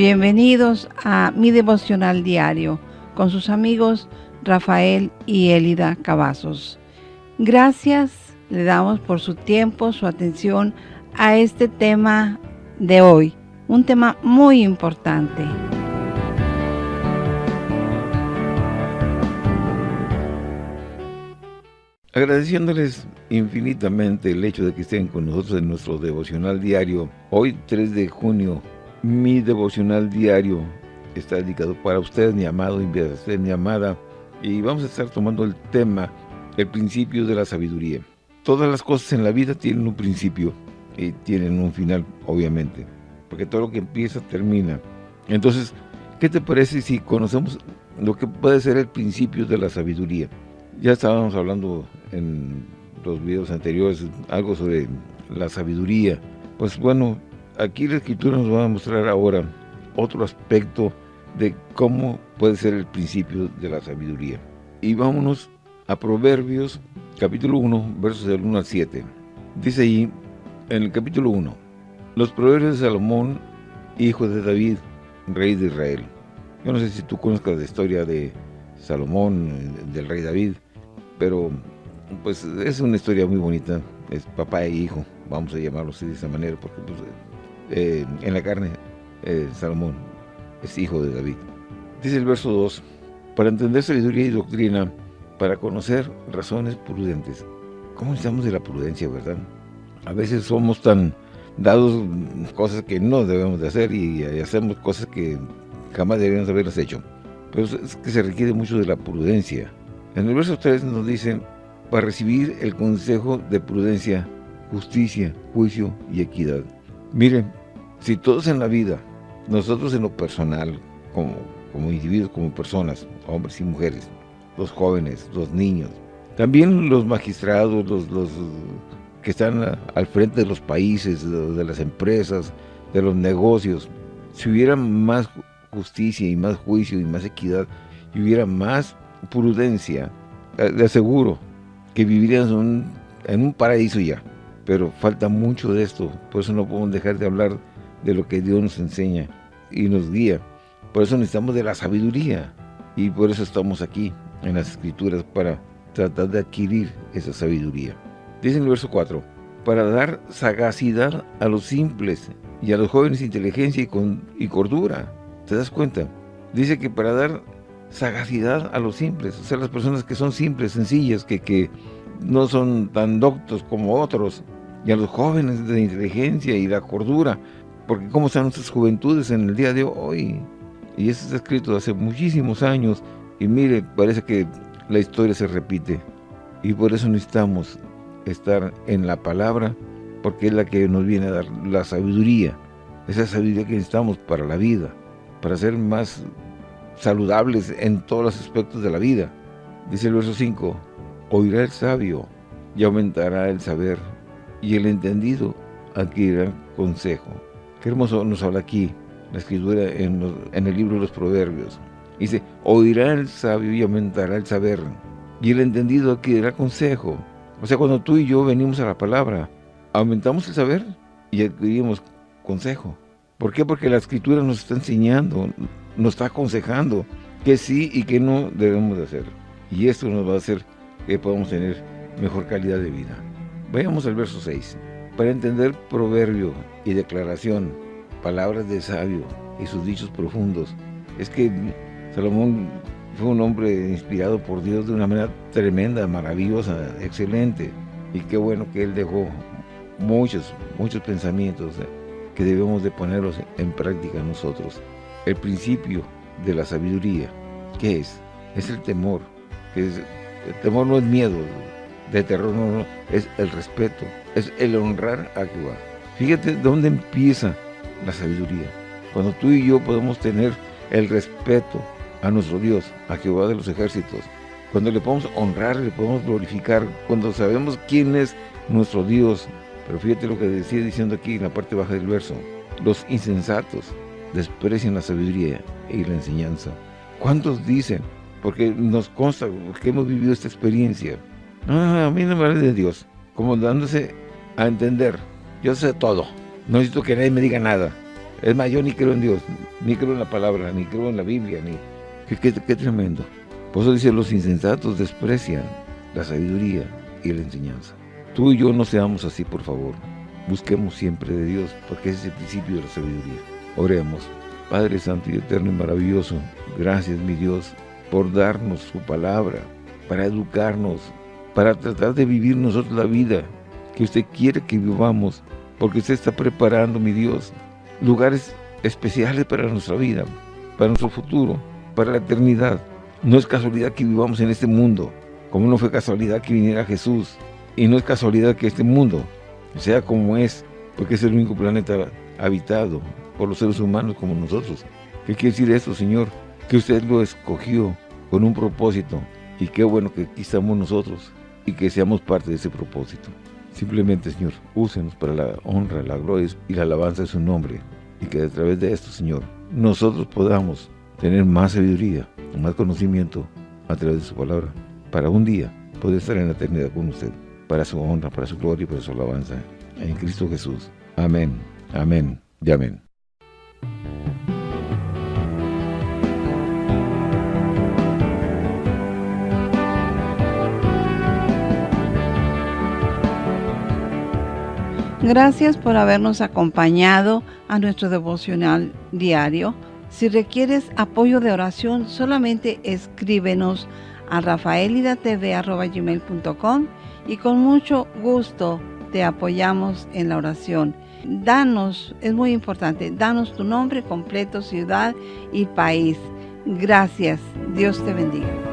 Bienvenidos a mi devocional diario con sus amigos Rafael y Elida Cavazos. Gracias le damos por su tiempo, su atención a este tema de hoy, un tema muy importante. Agradeciéndoles infinitamente el hecho de que estén con nosotros en nuestro devocional diario, hoy 3 de junio mi devocional diario está dedicado para usted, mi amado, y mi amada. Y vamos a estar tomando el tema, el principio de la sabiduría. Todas las cosas en la vida tienen un principio y tienen un final, obviamente. Porque todo lo que empieza, termina. Entonces, ¿qué te parece si conocemos lo que puede ser el principio de la sabiduría? Ya estábamos hablando en los videos anteriores algo sobre la sabiduría. Pues bueno, aquí la escritura nos va a mostrar ahora otro aspecto de cómo puede ser el principio de la sabiduría. Y vámonos a Proverbios capítulo 1, versos del 1 al 7. Dice ahí, en el capítulo 1, los proverbios de Salomón, hijo de David, rey de Israel. Yo no sé si tú conozcas la historia de Salomón, del rey David, pero pues es una historia muy bonita, es papá e hijo, vamos a llamarlo así de esa manera, porque pues, eh, en la carne, eh, Salomón es hijo de David. Dice el verso 2, para entender sabiduría y doctrina, para conocer razones prudentes. ¿Cómo necesitamos de la prudencia, verdad? A veces somos tan dados cosas que no debemos de hacer y, hacemos cosas que jamás deberíamos haberlas hecho. Pero es que se requiere mucho de la prudencia. En el verso 3 nos dice, para recibir el consejo de prudencia, justicia, juicio y equidad. Miren, si todos en la vida, nosotros en lo personal, como, como individuos, como personas, hombres y mujeres, los jóvenes, los niños, también los magistrados, los, los que están al frente de los países, de las empresas, de los negocios, si hubiera más justicia y más juicio y más equidad, y hubiera más prudencia, eh, de aseguro que viviríamos en en un paraíso ya. Pero falta mucho de esto, por eso no podemos dejar de hablar de lo que Dios nos enseña y nos guía. Por eso necesitamos de la sabiduría y por eso estamos aquí en las Escrituras para tratar de adquirir esa sabiduría. Dice en el verso 4, para dar sagacidad a los simples y a los jóvenes inteligencia y, con, y cordura. ¿Te das cuenta? Dice que para dar sagacidad a los simples, o sea, las personas que son simples, sencillas, que, que no son tan doctos como otros, y a los jóvenes de inteligencia y la cordura, porque cómo están nuestras juventudes en el día de hoy. Y eso está escrito hace muchísimos años. Y mire, parece que la historia se repite. Y por eso necesitamos estar en la palabra, porque es la que nos viene a dar la sabiduría. Esa sabiduría que necesitamos para la vida, para ser más saludables en todos los aspectos de la vida. Dice el verso 5, oirá el sabio y aumentará el saber, y el entendido adquirirá consejo. Qué hermoso nos habla aquí la escritura en, el libro de los Proverbios. Dice, oirá el sabio y aumentará el saber, y el entendido adquirirá consejo. O sea, cuando tú y yo venimos a la palabra, aumentamos el saber y adquirimos consejo. ¿Por qué? Porque la escritura nos está enseñando, nos está aconsejando que sí y que no debemos de hacer. Y esto nos va a hacer que podamos tener mejor calidad de vida. Vayamos al verso 6. Para entender proverbio y declaración, palabras de sabio y sus dichos profundos, es que Salomón fue un hombre inspirado por Dios de una manera tremenda, maravillosa, excelente. Y qué bueno que él dejó muchos, muchos pensamientos que debemos de ponerlos en práctica nosotros. El principio de la sabiduría, ¿qué es? Es el temor. Que el temor no es miedo, de terror no, no, es el respeto, es el honrar a Jehová. Fíjate dónde empieza la sabiduría. Cuando tú y yo podemos tener el respeto a nuestro Dios, a Jehová de los ejércitos, cuando le podemos honrar, le podemos glorificar, cuando sabemos quién es nuestro Dios. Pero fíjate lo que decía diciendo aquí en la parte baja del verso. Los insensatos desprecian la sabiduría y la enseñanza. ¿Cuántos dicen? Porque nos consta que hemos vivido esta experiencia. No, a mí no me vale de Dios. Como dándose a entender. Yo sé todo. No necesito que nadie me diga nada. Es más, yo ni creo en Dios, ni creo en la palabra, ni creo en la Biblia, ni... Qué, qué tremendo. Por eso dice, los insensatos desprecian la sabiduría y la enseñanza. Tú y yo no seamos así, por favor. Busquemos siempre de Dios, porque ese es el principio de la sabiduría. Oremos. Padre Santo y Eterno y maravilloso, gracias, mi Dios, por darnos su palabra, para educarnos, para tratar de vivir nosotros la vida que usted quiere que vivamos, porque usted está preparando, mi Dios, lugares especiales para nuestra vida, para nuestro futuro, para la eternidad. No es casualidad que vivamos en este mundo, como no fue casualidad que viniera Jesús, y no es casualidad que este mundo sea como es, porque es el único planeta habitado por los seres humanos como nosotros. ¿Qué quiere decir esto, Señor? Que usted lo escogió con un propósito, y qué bueno que aquí estamos nosotros, y que seamos parte de ese propósito. Simplemente, Señor, úsenos para la honra, la gloria y la alabanza de su nombre, y que a través de esto, Señor, nosotros podamos tener más sabiduría, más conocimiento a través de su palabra, para un día poder estar en la eternidad con usted, para su honra, para su gloria y para su alabanza. En Cristo Jesús. Amén, amén y amén. Gracias por habernos acompañado a nuestro devocional diario. Si requieres apoyo de oración, solamente escríbenos a rafaelidatv.com y con mucho gusto te apoyamos en la oración. Danos, es muy importante, danos tu nombre completo, ciudad y país. Gracias. Dios te bendiga.